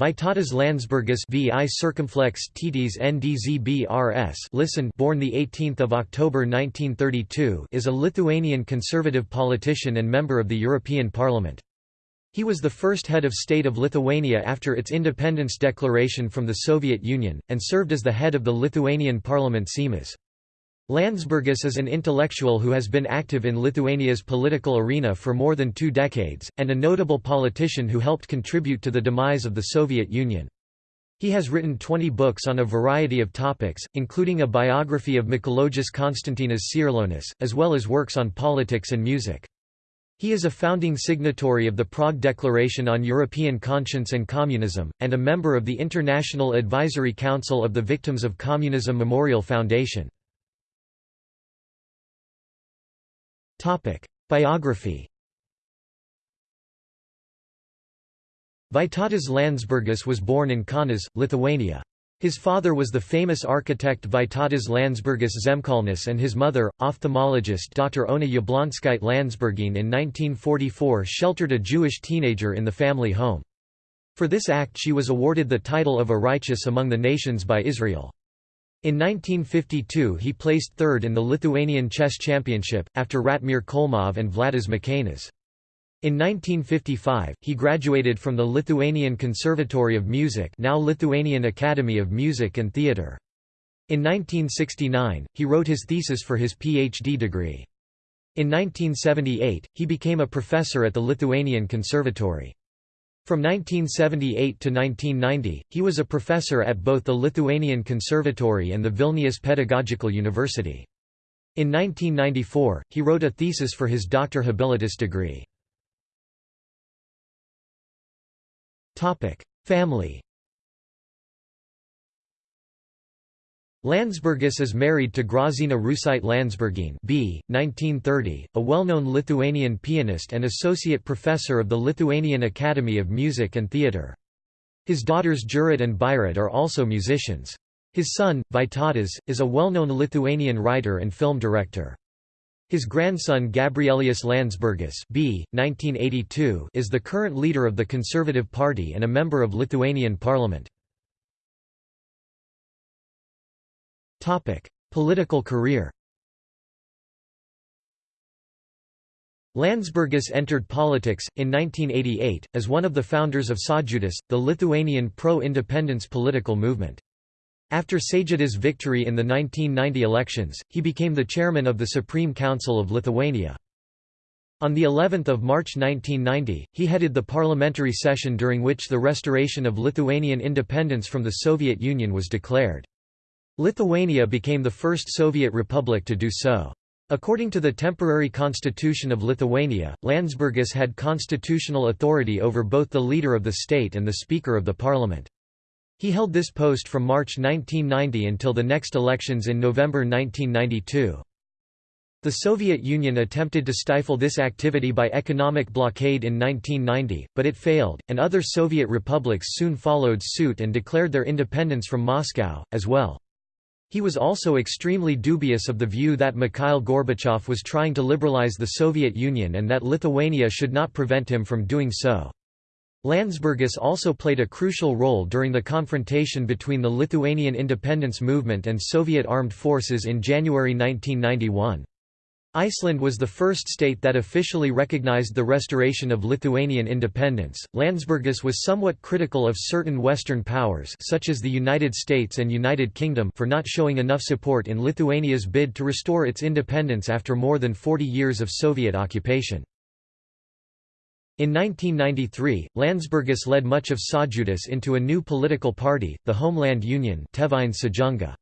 Vytautas Landsbergis VI circumflex titis NDZBRS listen born the 18th of October 1932 is a Lithuanian conservative politician and member of the European Parliament. He was the first head of state of Lithuania after its independence declaration from the Soviet Union, and served as the head of the Lithuanian parliament Seimas. Landsbergis is an intellectual who has been active in Lithuania's political arena for more than two decades, and a notable politician who helped contribute to the demise of the Soviet Union. He has written 20 books on a variety of topics, including a biography of Mikalojus Konstantinas Čiurlionis, as well as works on politics and music. He is a founding signatory of the Prague Declaration on European Conscience and Communism, and a member of the International Advisory Council of the Victims of Communism Memorial Foundation. Biography Vytautas Landsbergis was born in Kaunas, Lithuania. His father was the famous architect Vytautas Landsbergis Zemkalnis and his mother, ophthalmologist Dr. Ona Yablonskite Landsbergine in 1944 sheltered a Jewish teenager in the family home. For this act she was awarded the title of a righteous among the nations by Israel. In 1952 he placed third in the Lithuanian Chess Championship, after Ratmir Kholmov and Vladas Mikėnas. In 1955, he graduated from the Lithuanian Conservatory of Music now Lithuanian Academy of Music and Theatre. In 1969, he wrote his thesis for his PhD degree. In 1978, he became a professor at the Lithuanian Conservatory. From 1978 to 1990, he was a professor at both the Lithuanian Conservatory and the Vilnius Pedagogical University. In 1994, he wrote a thesis for his doctor habilitus degree. Family Landsbergis is married to Grazina Rusite Landsbergine b. 1930, a well-known Lithuanian pianist and associate professor of the Lithuanian Academy of Music and Theatre. His daughters Jurat and Bairat are also musicians. His son, Vytautas, is a well-known Lithuanian writer and film director. His grandson Gabrielius Landsbergis b. 1982 is the current leader of the Conservative Party and a member of Lithuanian parliament. Topic: Political career. Landsbergis entered politics, in 1988, as one of the founders of Sąjūdis, the Lithuanian pro-independence political movement. After Sąjūdis' victory in the 1990 elections, he became the chairman of the Supreme Council of Lithuania. On the 11th of March 1990, he headed the parliamentary session during which the restoration of Lithuanian independence from the Soviet Union was declared. Lithuania became the first Soviet republic to do so. According to the temporary constitution of Lithuania, Landsbergis had constitutional authority over both the leader of the state and the speaker of the parliament. He held this post from March 1990 until the next elections in November 1992. The Soviet Union attempted to stifle this activity by economic blockade in 1990, but it failed, and other Soviet republics soon followed suit and declared their independence from Moscow, as well. He was also extremely dubious of the view that Mikhail Gorbachev was trying to liberalize the Soviet Union and that Lithuania should not prevent him from doing so. Landsbergis also played a crucial role during the confrontation between the Lithuanian independence movement and Soviet armed forces in January 1991. Iceland was the first state that officially recognized the restoration of Lithuanian independence. Landsbergis was somewhat critical of certain Western powers such as the United States and United Kingdom for not showing enough support in Lithuania's bid to restore its independence after more than 40 years of Soviet occupation. In 1993, Landsbergis led much of Sąjūdis into a new political party, the Homeland Union Tėvynės sąjunga.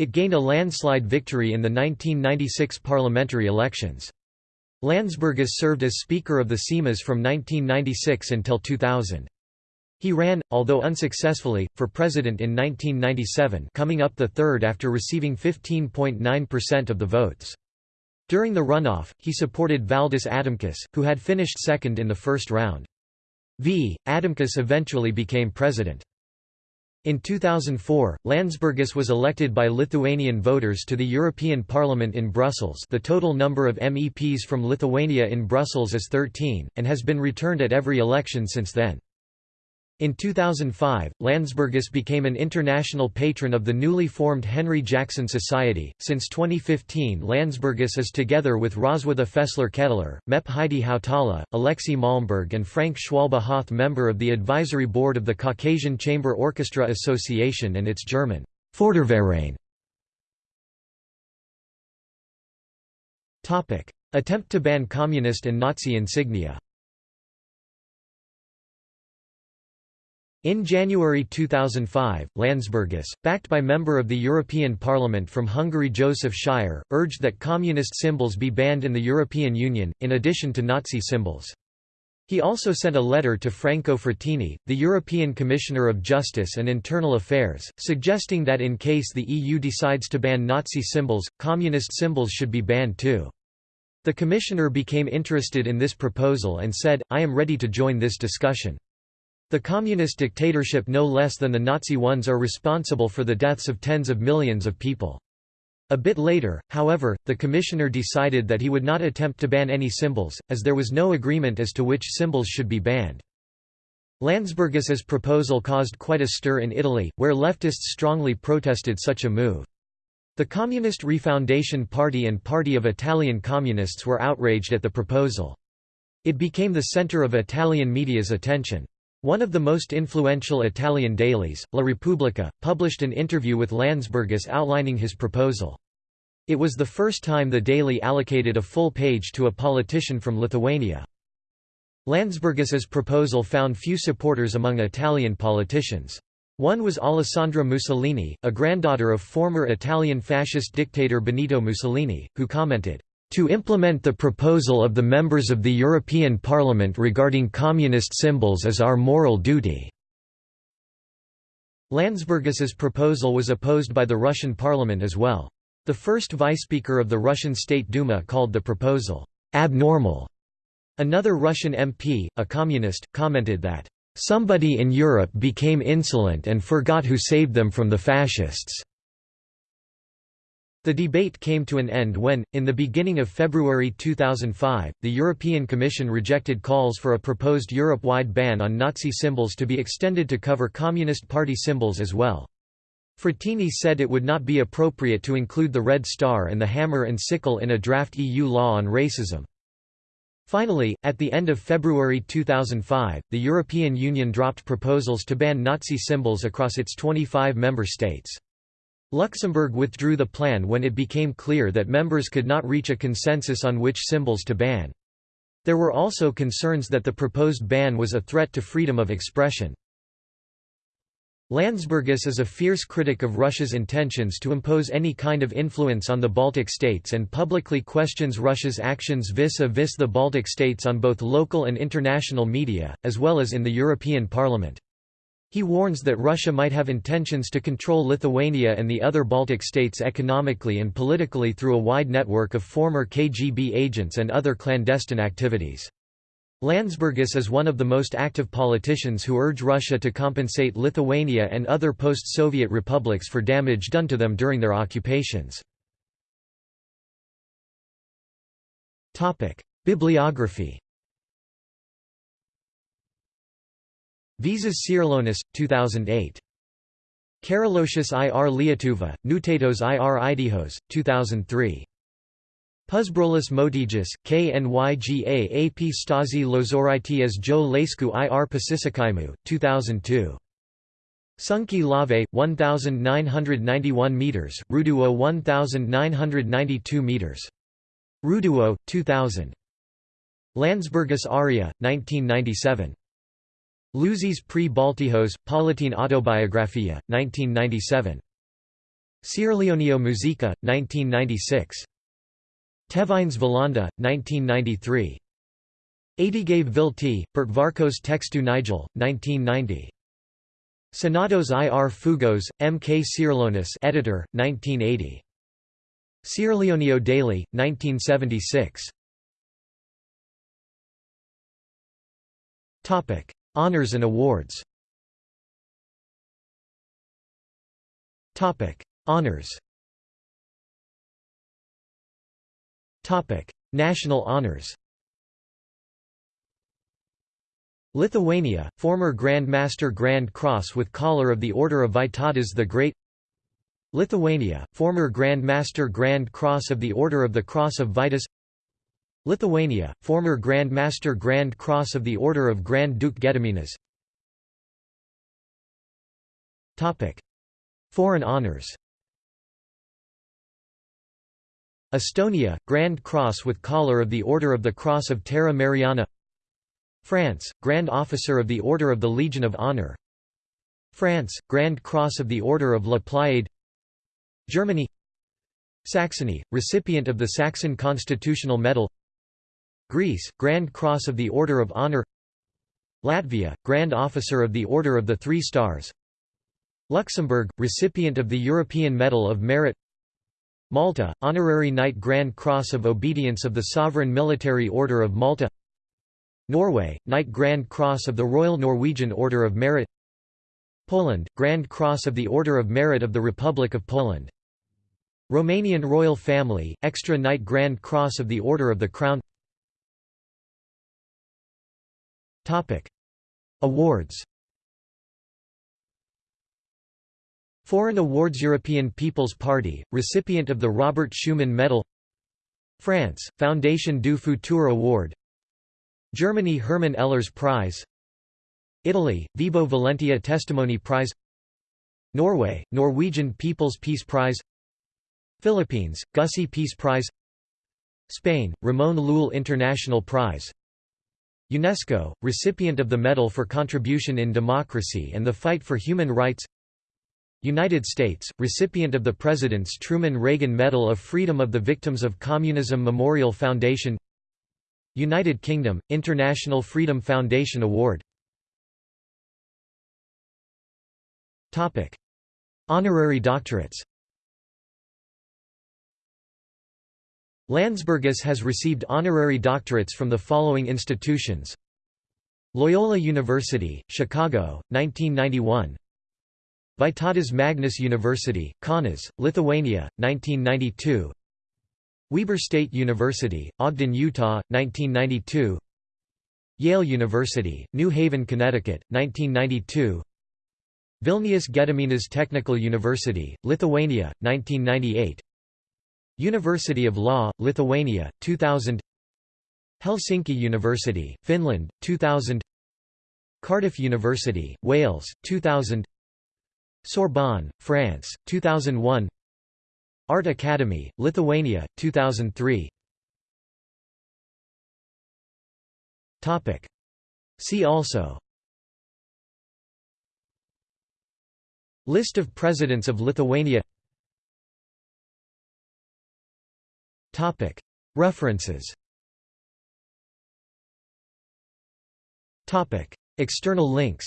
It gained a landslide victory in the 1996 parliamentary elections. Landsbergis served as Speaker of the Seimas from 1996 until 2000. He ran, although unsuccessfully, for president in 1997 coming up the third after receiving 15.9% of the votes. During the runoff, he supported Valdas Adamkus, who had finished second in the first round. V. Adamkus eventually became president. In 2004, Landsbergis was elected by Lithuanian voters to the European Parliament in Brussels the total number of MEPs from Lithuania in Brussels is 13, and has been returned at every election since then. In 2005, Landsbergis became an international patron of the newly formed Henry Jackson Society. Since 2015, Landsbergis is together with Roswitha Fessler Kettler, Mep Heidi Hautala, Alexei Malmberg, and Frank Schwalba Hoth, member of the advisory board of the Caucasian Chamber Orchestra Association and its German Förderverein. Attempt to ban communist and Nazi insignia In January 2005, Landsbergis, backed by member of the European Parliament from Hungary Joseph Szájer, urged that communist symbols be banned in the European Union, in addition to Nazi symbols. He also sent a letter to Franco Frattini, the European Commissioner of Justice and Internal Affairs, suggesting that in case the EU decides to ban Nazi symbols, communist symbols should be banned too. The Commissioner became interested in this proposal and said, I am ready to join this discussion. The communist dictatorship no less than the Nazi ones are responsible for the deaths of tens of millions of people. A bit later, however, the commissioner decided that he would not attempt to ban any symbols, as there was no agreement as to which symbols should be banned. Landsbergis's proposal caused quite a stir in Italy, where leftists strongly protested such a move. The Communist Refoundation Party and Party of Italian Communists were outraged at the proposal. It became the center of Italian media's attention. One of the most influential Italian dailies, La Repubblica, published an interview with Landsbergis outlining his proposal. It was the first time the daily allocated a full page to a politician from Lithuania. Landsbergis's proposal found few supporters among Italian politicians. One was Alessandra Mussolini, a granddaughter of former Italian fascist dictator Benito Mussolini, who commented, to implement the proposal of the members of the European Parliament regarding communist symbols is our moral duty." Landsbergis's proposal was opposed by the Russian parliament as well. The first vice-speaker of the Russian State Duma called the proposal, "...abnormal." Another Russian MP, a communist, commented that, "...somebody in Europe became insolent and forgot who saved them from the fascists." The debate came to an end when, in the beginning of February 2005, the European Commission rejected calls for a proposed Europe-wide ban on Nazi symbols to be extended to cover Communist Party symbols as well. Frattini said it would not be appropriate to include the Red Star and the hammer and sickle in a draft EU law on racism. Finally, at the end of February 2005, the European Union dropped proposals to ban Nazi symbols across its 25 member states. Luxembourg withdrew the plan when it became clear that members could not reach a consensus on which symbols to ban. There were also concerns that the proposed ban was a threat to freedom of expression. Landsbergis is a fierce critic of Russia's intentions to impose any kind of influence on the Baltic states and publicly questions Russia's actions vis-a-vis -vis the Baltic states on both local and international media, as well as in the European Parliament. He warns that Russia might have intentions to control Lithuania and the other Baltic states economically and politically through a wide network of former KGB agents and other clandestine activities. Landsbergis is one of the most active politicians who urge Russia to compensate Lithuania and other post-Soviet republics for damage done to them during their occupations. Bibliography Visas Čiurlionis, 2008. Karolosius ir Lietuva, Nutatos ir Idihos, 2003. Pusbrolis Motijus, KNYGA AP Stasi Lozoraitis Jo Lesku ir Pasisakaimu, 2002. Sunki Lave, 1,991 meters, Ruduo 1,992 meters. Ruduo, 2000. Landsbergis Aria, 1997. Luzis pre Baltijos, Palatine Autobiographia, 1997. Čiurlionio Musica, 1996. Tevines Valanda, 1993. Adigave Vilti, Pertvarkos Textu Nigel, 1990. Senados ir Fugos, M. K. Čiurlionis editor, 1980. Čiurlionio Daily, 1976. Topic Honors and awards. Honors. National honors. Lithuania, former Grand Master Grand Cross with Collar of the Order of Vytautas the Great. Lithuania, former Grand Master Grand Cross of the Order of the Cross of Vytis Lithuania, former Grand Master Grand Cross of the Order of Grand Duke Gediminas. Foreign honours Estonia, Grand Cross with Collar of the Order of the Cross of Terra Mariana. France, Grand Officer of the Order of the Legion of Honor. France, Grand Cross of the Order of La Pléiade Germany. Saxony, recipient of the Saxon Constitutional Medal Greece, Grand Cross of the Order of Honor Latvia, Grand Officer of the Order of the Three Stars Luxembourg, recipient of the European Medal of Merit Malta, Honorary Knight Grand Cross of Obedience of the Sovereign Military Order of Malta Norway, Knight Grand Cross of the Royal Norwegian Order of Merit Poland, Grand Cross of the Order of Merit of the Republic of Poland Romanian Royal Family, Extra Knight Grand Cross of the Order of the Crown Awards. Foreign awards European People's Party, recipient of the Robert Schuman Medal. France, Foundation du Futur Award. Germany Hermann Ehlers Prize. Italy, Vibo Valentia Testimony Prize. Norway, Norwegian People's Peace Prize. Philippines, Gusi Peace Prize. Spain, Ramon Llull International Prize UNESCO, recipient of the Medal for Contribution in Democracy and the Fight for Human Rights. United States, recipient of the President's Truman Reagan Medal of Freedom of the Victims of Communism Memorial Foundation. United Kingdom, International Freedom Foundation Award. Honorary doctorates Landsbergis has received honorary doctorates from the following institutions. Loyola University, Chicago, 1991 Vytautas Magnus University, Kaunas, Lithuania, 1992 Weber State University, Ogden, Utah, 1992 Yale University, New Haven, Connecticut, 1992 Vilnius Gediminas Technical University, Lithuania, 1998 University of Law, Lithuania, 2000 Helsinki University, Finland, 2000 Cardiff University, Wales, 2000 Sorbonne, France, 2001 Art Academy, Lithuania, 2003 See also List of Presidents of Lithuania References. External links.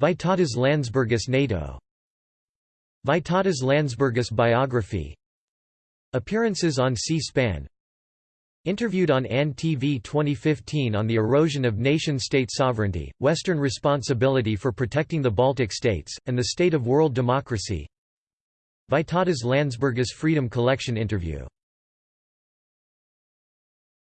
Vytautas Landsbergis NATO. Vytautas Landsbergis biography. Appearances on C-SPAN. Interviewed on AN TV 2015 on the erosion of nation-state sovereignty, Western responsibility for protecting the Baltic states, and the state of world democracy Vytautas Landsbergis Freedom Collection interview